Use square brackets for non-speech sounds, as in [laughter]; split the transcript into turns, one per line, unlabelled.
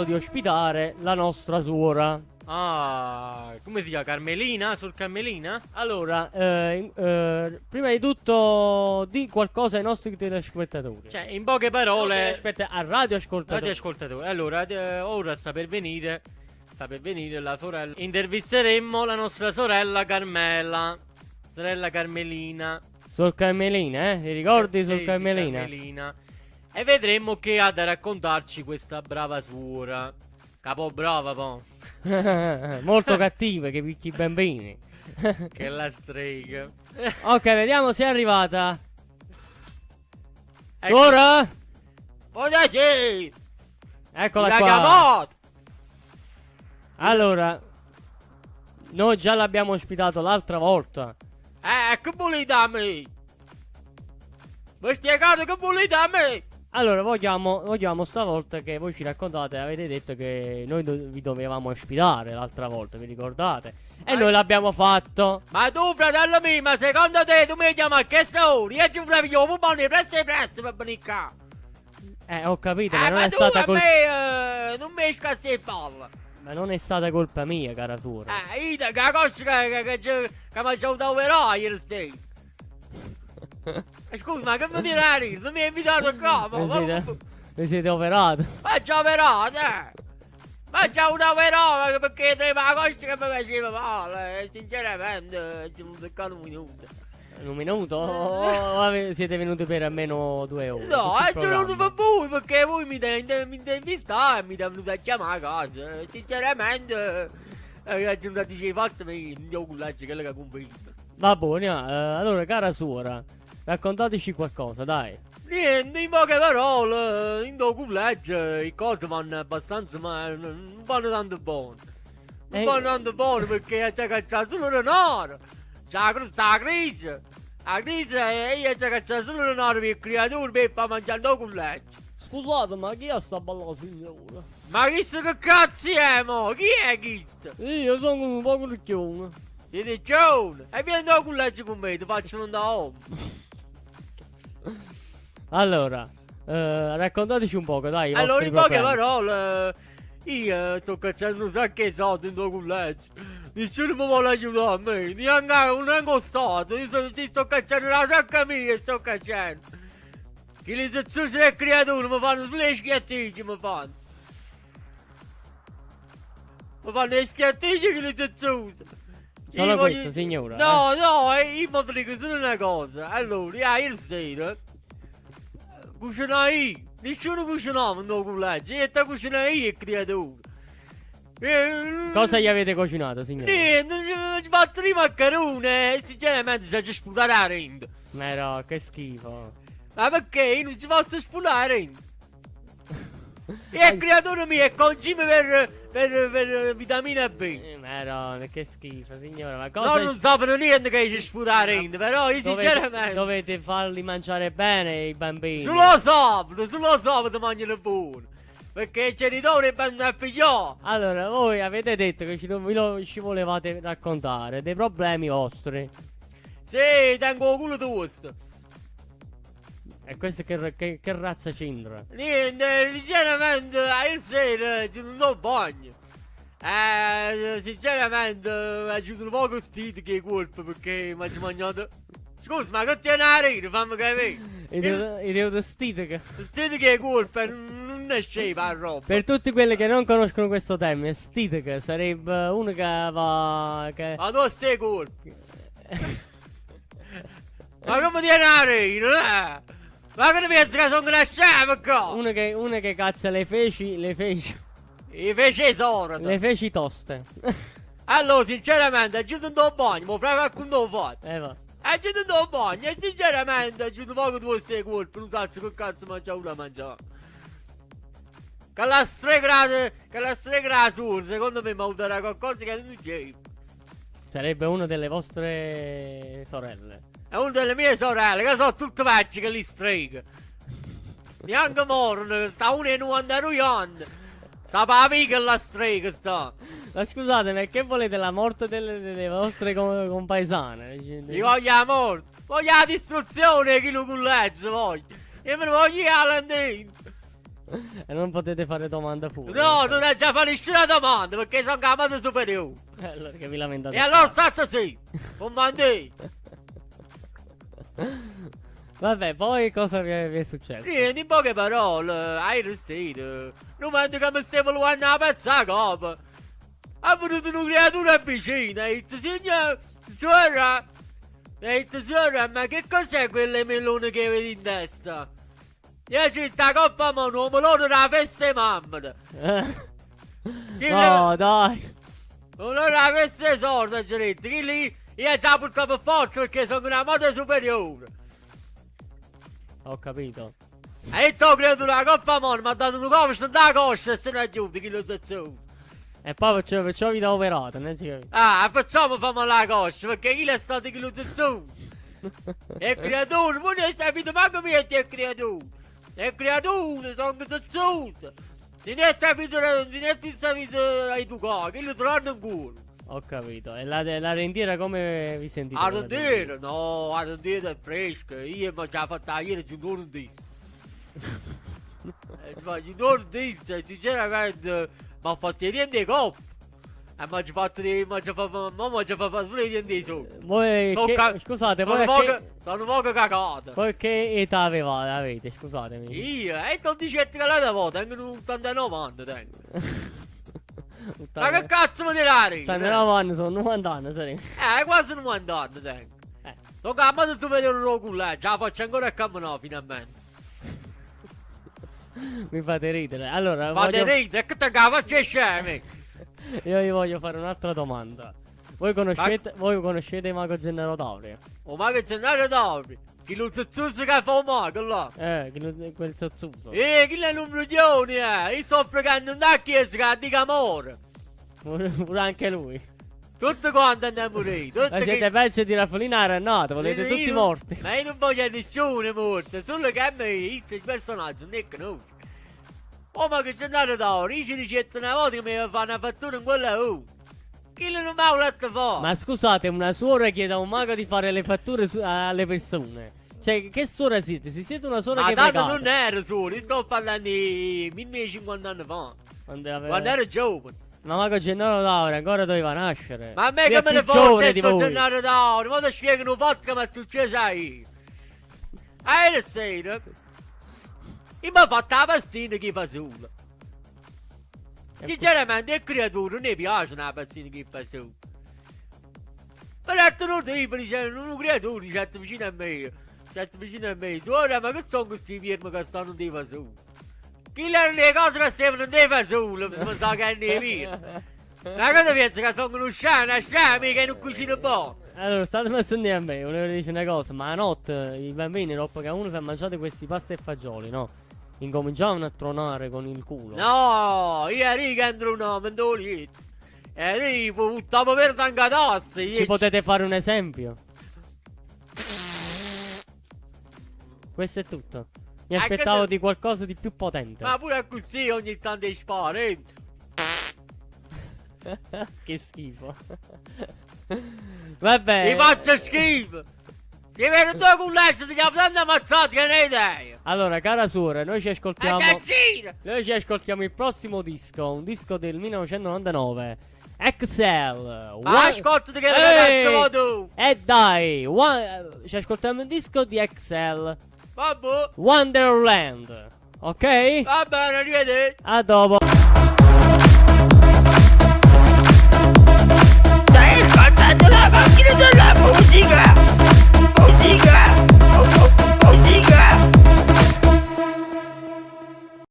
accettato di ospitare la nostra suora.
Ah, come si chiama? Carmelina? Sul Carmelina?
Allora, eh, eh, prima di tutto di qualcosa ai nostri telespettatori.
Cioè, in poche parole...
Aspetta, a radio ascoltatori.
Radio ascoltatori. Allora, eh, ora sta per venire... Sta per venire la sorella... Intervisteremo la nostra sorella Carmela. Sorella Carmelina.
Sul Carmelina, eh? Ti ricordi sul
Sì,
Carmelina?
Sì, Carmelina. E vedremo che ha da raccontarci questa brava suora. Capo brava, po'. [laughs]
Molto cattive che picchi i bambini. [laughs]
che la strega.
ok, vediamo se è arrivata.
Ecco.
Suora?
Buonasera!
Eccola
La
qua.
chiamata!
Allora, noi già l'abbiamo ospitato l'altra volta.
Eh, che volete da me? Mi spiegate che volete da me?
Allora, vogliamo, vogliamo stavolta che voi ci raccontate, avete detto che noi do- vi dovevamo ospitare l'altra volta, vi ricordate? E
Ma-
noi l'abbiamo fatto.
Ma tu, fratello mio, ma secondo te tu mi chiami a che ora? Io ci vorrei io, buoni, presto e presto per venire qua.
Eh, ho capito,
Eh,
ma non
ma
è
tu
stata colpa
me eh, non mi scassi il palla.
Ma non è stata colpa mia, cara suora.
Eh, io che la che, che, che, che, mi ha verrà ieri sera. Eh, Scusa, ma che mi direi? Non mi hai invitato qua, ma...
Siete, vi siete operati.
Ma già verrà, eh! Ma già una verrà, perché trema la cosa che mi faceva male, eh, sinceramente, ci vuole toccare un minuto.
Un minuto? O siete venuti per almeno due ore?
No,
il
è venuto per voi, perché voi mi intervistare e mi venuto a chiamare a casa. eh, Sinceramente, eh, è giunta di sei fatti, mi devo cullacci, quello che convinto.
Va buono, eh, allora, cara suora, raccontateci qualcosa, dai.
Niente, in poche parole, in do cullaccio, le cose vanno abbastanza, ma non vanno tanto buone. Non
Eh.
vanno tanto buone perché c'è cacciato solo denaro. C'è la crisi. La crisi è io c'è cacciato solo denaro per il creatore per far mangiare il cullaccio.
Scusate, ma chi è sta bella signora?
Ma questo che cazzo è, mo? Chi è questo?
Io sono un po' ricchione.
Siete John? E vieni da cullaccio con me, ti faccio andare home. [laughs]
Allora, eh, raccontateci un poco, dai.
Allora, in poche parole, io sto cacciando un sacco di soldi in tuo cullaccio. Nessuno mi vuole aiutare a me, neanche un angostato. Io sto, ti sto cacciando la sacca mia, sto cacciando. Che le zazzucce del creatore mi fanno sulle schiattici, mi fanno. Mi fanno le schiattici che le zazzucce.
Solo
Io
questo, signora,
No, no, eh, io mi dico solo una cosa. Allora, io ieri sera cucinai. Nessuno cucinava in tuo cullaccio. Io sto cucinando io il creatore. Eh,
Cosa gli avete cucinato, signora?
Niente, ci fatto i maccheroni e sinceramente si è sputare la renda.
Ma no, che schifo.
Ma perché io non ci posso sputare la renda? [laughs] E il creatore mio è concime per, per, per vitamina B.
Eh, Ma no, che schifo, signora. Ma
No,
cosa...
non sapano niente che ci la renda, però io
dovete,
sinceramente...
dovete farli mangiare bene i bambini.
Solo sabato, solo sabato mangiano buono. Perché i genitori vanno a pigliare.
Allora, voi avete detto che ci, lo- ci volevate raccontare dei problemi vostri.
Sì, tengo il culo tosto.
E questo che, che, che razza c'entra?
Niente, sinceramente, ieri sera ci non do bagno. Eh, sinceramente, mi sono un po' costito che colpa perché mi ha mangiato. Scusa, ma che tiene a rire, fammi capire.
I deodostite che...
Senti che è colpa, non è scema la roba.
Per tutti quelli che non conoscono questo termine, stitica sarebbe uno che va... Che...
Ma tu stai colpi. ma come tiene a rire, eh? Ma che ne pensi che sono una scema qua?
Uno che, uno che caccia le feci, le feci,
E fece tesoro.
le feci toste. [laughs]
Allora, sinceramente, non do bagno, ma fra qualcuno fatto.
eh va.
Non do bagno, e sinceramente, non voglio due stai colpi, non so che cazzo mangia una mangiare. Che la stregra, che la stregra sur, secondo me mi aiuterà qualcosa che non c'è.
Sarebbe una delle vostre sorelle.
È una delle mie sorelle, che sono tutte vecchie che li strega. Neanche morno, sta una e 92 anni. Sta per amica la strega sta.
Ma scusate, perché volete la morte delle, delle vostre com- compaesane?
Io voglio la morte, voglio la distruzione chi lo colleggia voglio. Io me ne voglio la landina.
e non potete fare domanda pure.
No, non è già fare nessuna domanda perché sono chiamato superiore.
Eh, Allora che vi lamentate.
E allora state sì, comandi. [laughs]
Vabbè, poi cosa vi è, vi è successo?
Niente, in poche parole, hai restito. Non mando che mi stiamo luando la pezza a copa. Ha venuto una creatura vicina e ha detto, signor, suora, ha detto, suora, ma che cos'è quelle melone che vedi in testa? Io c'è sta coppa mano, un melone della festa di mamma. [laughs]
No, dai.
Un melone della festa sorda, detto, che lì io già portato per forza perché sono una moda superiore.
Ho capito.
E tu credo una coppa mano, mi ha dato una coppa da coscia e se ne aiuti, che lo so.
E poi perciò, perciò vi da operato, non ci capito.
Ah, facciamo famo la coscia, perché chi è stato che lo so. [laughs] È creatura, non hai capito manco me che è creatura. È creatura, sono zozzuto. Non è capito, non è più sapito ai tuoi cose, che lo trovano in culo.
Ho capito. E la, la rendiera come vi sentite? La
rendere, no, a rendere è fresca, io mi ho già fatto ieri giù disso. [laughs] Eh, Ma giù disso, sinceramente, mi ha fatto i riende coppi. E mi ha fatto, mi ha fatto, mi ha fatto pure riende sotto.
rendita. Voi che,
ca-
scusate,
poco,
che,
sono poco cagato.
che età avevate, avete? Scusatemi.
Io, e sto dicendo che la volta, tengo un 89 anni, tengo. [laughs] Ma che cazzo mi tirare?
89 anni sono 90 anni, sarei.
Eh, quasi 90 anni tengo.
Eh.
Sono cambiato superiore lo culo, eh, ce la faccio ancora a camminare finalmente.
Mi fate ridere. Allora,
Ma te
voglio-
ridi, è che te la faccio scemi.
io vi voglio fare un'altra domanda. Voi conoscete, voi conoscete Mago Gennaro Tauri?
Oh, ma che c'è andato dopo? Chi lo zuzzuso che fa un mago là?
Eh, che non- quel sozzuso.
Eh, chi è un milione, eh? Io sto pregando una chiesa che dica amore.
Pure, anche lui.
Tutti quanti andiamo a morire.
Ma siete peggio di Raffolina Rennato, volete
Io-
tutti
io-
morti.
Ma io non voglio nessuno morto, solo che a me il personaggio non è conosco. Oh ma che c'è andato da ora, io ci ricetto una volta che mi fa una fattura in quella U. Chi non mi ha letto fa?
Ma scusate, una suora chiede a un mago di fare le fatture alle persone. Cioè, che suora siete? Se siete una suora
Ma
che
tanto
pregate.
non ero io sto parlando di 1050 anni fa.
Quando, aveva-
Quando ero giovane.
Ma Mago Gennaro Tauri ancora doveva nascere.
Ma a me che me ne
voi.
giornale da ora? Ma ti spiegano un po' che mi è successo a io. Ieri sera, io mi ho fatto la pastina che fa solo.
E
Sinceramente, creatura non mi piace una pastina che fa solo. Per altro tipo, dicevano, una creatura si è vicino a me. Si è vicino a me. Ora, ma che sono questi fermi che stanno di fa solo? Chi le le cose che stavano di fa solo? Mi sa che ne via. Ma cosa pensi che sono uno sciame, una sciame che non cucina buono?
Allora, state pensando a me, volevo dire una cosa, ma a notte i bambini, dopo che uno si è mangiato questi pasta e fagioli, no? Incominciavano a tronare con il culo.
No, io che entro un uomo in dolito. E io buttavo per tanga tassi.
Ci potete fare un esempio? Questo è tutto. Mi aspettavo di qualcosa di più potente.
Ma pure così ogni tanto spara, eh. [laughs]
che schifo. [laughs] Vabbè.
Mi faccio schifo. Si vede due culletti, ti chiamo tanto ammazzati che ne hai idea.
Allora, cara suora, noi ci ascoltiamo. Noi ci ascoltiamo il prossimo disco, un disco del 1999. Excel.
Ma
One-
ascoltati che
Ehi!
vuoi tu?
E dai, one- ci ascoltiamo il disco di Excel.
Vabbè,
Wonderland. Ok?
va bene, arrivederci.
A dopo.